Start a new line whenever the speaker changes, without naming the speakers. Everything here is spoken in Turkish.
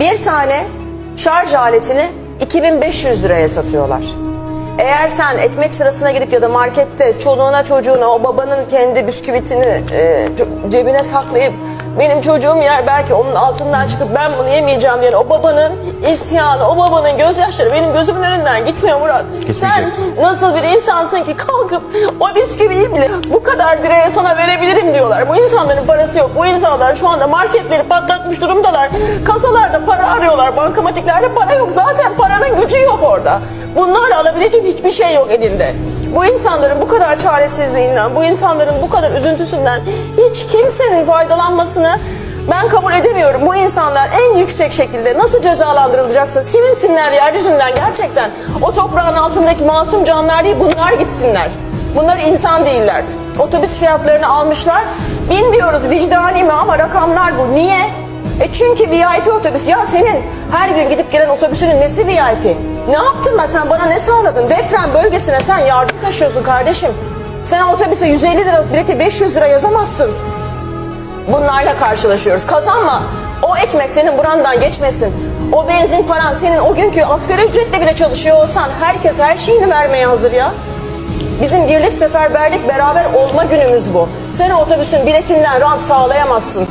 Bir tane şarj aletini 2500 liraya satıyorlar. Eğer sen ekmek sırasına gidip ya da markette çoluğuna çocuğuna o babanın kendi bisküvitini e, cebine saklayıp benim çocuğum yer belki onun altından çıkıp ben bunu yemeyeceğim diye o babanın isyanı, o babanın gözyaşları benim gözümün önünden gitmiyor Murat.
Kesinlikle.
Sen nasıl bir insansın ki kalkıp o bisküviyi bile bu kadar liraya sana verebilirim diyorlar. Bu insanların parası yok. Bu insanlar şu anda marketleri patlatmış durumdalar. Kasalarda para arıyorlar. Bankamatiklerde para yok. Zaten paranın gücü yok orada. Bunlarla alabilecek hiçbir şey yok elinde. Bu insanların bu kadar çaresizliğinden, bu insanların bu kadar üzüntüsünden hiç kimsenin faydalanmasını ben kabul edemiyorum. Bu insanlar en yüksek şekilde nasıl cezalandırılacaksa silinsinler yeryüzünden gerçekten. O toprağın altındaki masum canlar değil bunlar gitsinler. Bunlar insan değiller. Otobüs fiyatlarını almışlar. Bilmiyoruz vicdani mi ama rakamlar bu. Niye? E çünkü VIP otobüs. Ya senin her gün gidip gelen otobüsünün nesi VIP? Ne yaptın ben sen bana ne sağladın? Deprem bölgesine sen yardım taşıyorsun kardeşim. Sen otobüse 150 liralık bileti 500 lira yazamazsın. Bunlarla karşılaşıyoruz. Kazanma. O ekmek senin burandan geçmesin. O benzin paran senin o günkü asgari ücretle bile çalışıyor olsan herkes her şeyini vermeye hazır ya. Bizim birlik seferberlik beraber olma günümüz bu. Sen otobüsün biletinden rant sağlayamazsın.